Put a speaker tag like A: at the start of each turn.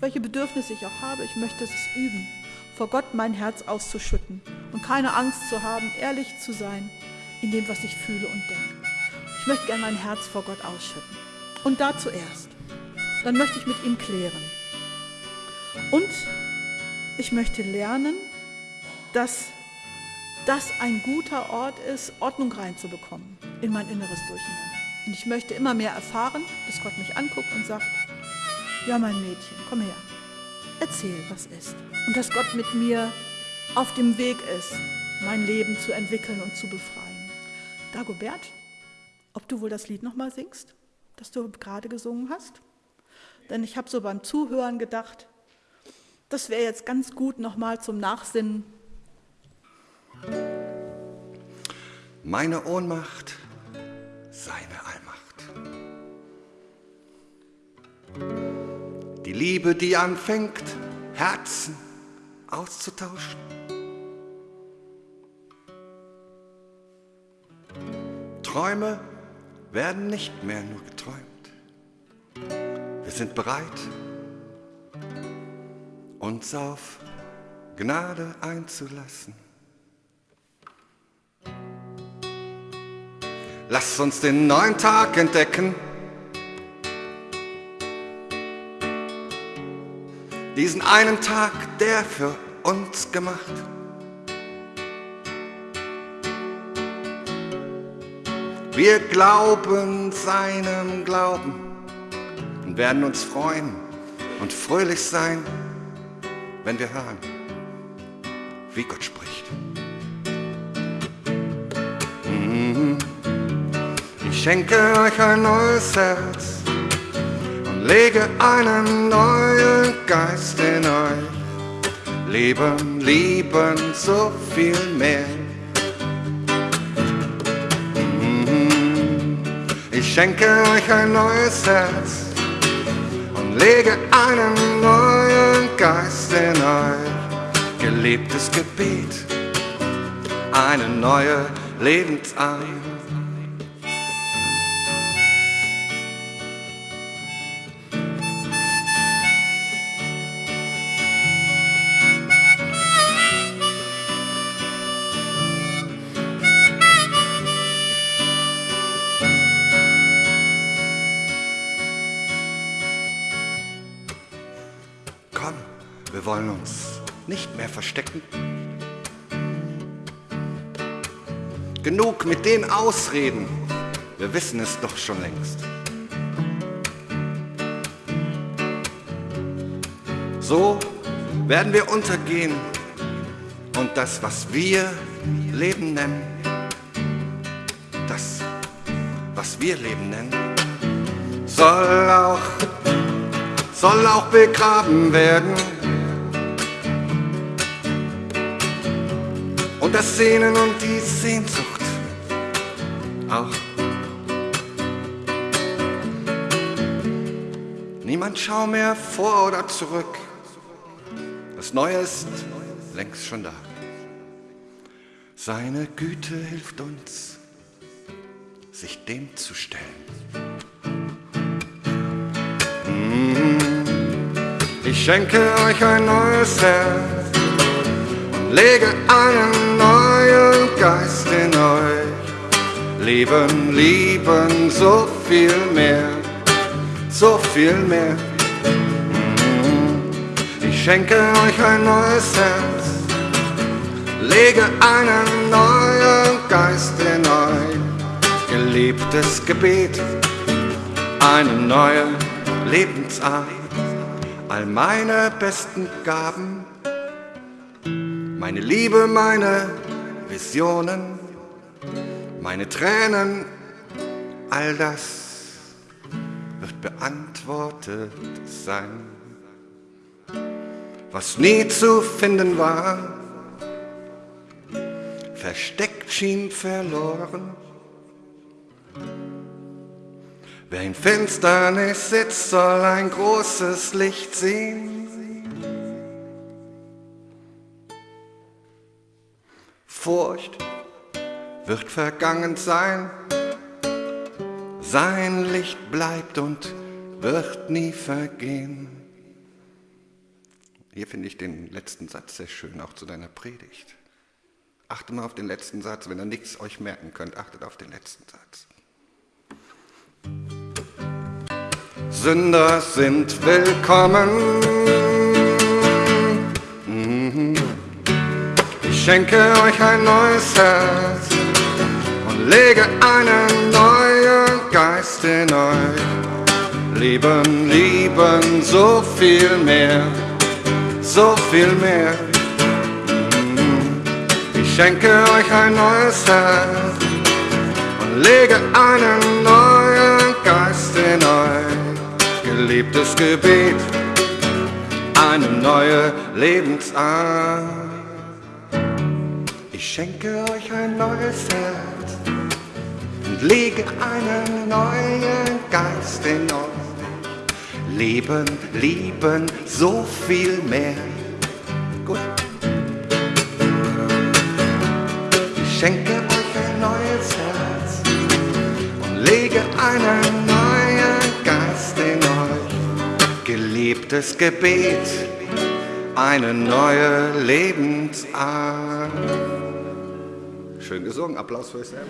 A: welche Bedürfnisse ich auch habe, ich möchte es üben, vor Gott mein Herz auszuschütten und keine Angst zu haben, ehrlich zu sein in dem, was ich fühle und denke. Ich möchte gerne mein Herz vor Gott ausschütten. Und da zuerst. Dann möchte ich mit ihm klären. Und ich möchte lernen, dass das ein guter Ort ist, Ordnung reinzubekommen in mein inneres Durcheinander. Und ich möchte immer mehr erfahren, dass Gott mich anguckt und sagt, ja mein Mädchen, komm her, erzähl, was ist. Und dass Gott mit mir auf dem Weg ist, mein Leben zu entwickeln und zu befreien. Dagobert, ob du wohl das Lied nochmal singst, das du gerade gesungen hast? Denn ich habe so beim Zuhören gedacht, das wäre jetzt ganz gut nochmal zum Nachsinnen.
B: Meine Ohnmacht, seine Die Liebe, die anfängt, Herzen auszutauschen. Träume werden nicht mehr nur geträumt. Wir sind bereit, uns auf Gnade einzulassen. Lass uns den neuen Tag entdecken. Diesen einen Tag, der für uns gemacht. Wir glauben seinem Glauben und werden uns freuen und fröhlich sein, wenn wir hören, wie Gott spricht. Mhm. Ich schenke euch ein neues Herz lege einen neuen Geist in euch. Leben, lieben, so viel mehr. Mhm. Ich schenke euch ein neues Herz und lege einen neuen Geist in euch. Gelebtes Gebet, eine neue Lebensart. Wollen uns nicht mehr verstecken. Genug mit den Ausreden, wir wissen es doch schon längst. So werden wir untergehen und das, was wir Leben nennen, das, was wir Leben nennen, soll auch soll auch begraben werden. Und das Sehnen und die Sehnsucht auch. Niemand schau mehr vor oder zurück. Das Neue ist längst schon da. Seine Güte hilft uns, sich dem zu stellen. Ich schenke euch ein neues Herz lege einen neuen Geist in euch. Leben, lieben, so viel mehr, so viel mehr. Ich schenke euch ein neues Herz, lege einen neuen Geist in euch. Geliebtes Gebet, eine neue Lebensart all meine besten Gaben, meine Liebe, meine Visionen, meine Tränen, all das wird beantwortet sein. Was nie zu finden war, versteckt schien verloren. Wer in Finsternis sitzt, soll ein großes Licht sehen. Furcht wird vergangen sein, sein Licht bleibt und wird nie vergehen. Hier finde ich den letzten Satz sehr schön, auch zu deiner Predigt. Achte mal auf den letzten Satz, wenn ihr nichts euch merken könnt, achtet auf den letzten Satz. Sünder sind willkommen. Schenke euch ein neues Herz und lege einen neuen Geist in euch. Lieben, lieben, so viel mehr, so viel mehr. Mhm. Ich schenke euch ein neues Herz und lege einen neuen Geist in euch geliebtes Gebet, eine neue Lebensart. Ich schenke euch ein neues Herz und lege einen neuen Geist in euch. Leben, lieben, so viel mehr. Gut. Ich schenke euch ein neues Herz und lege einen neuen Geist in euch. Geliebtes Gebet, eine neue Lebensart. Schön gesungen, Applaus für euch selber.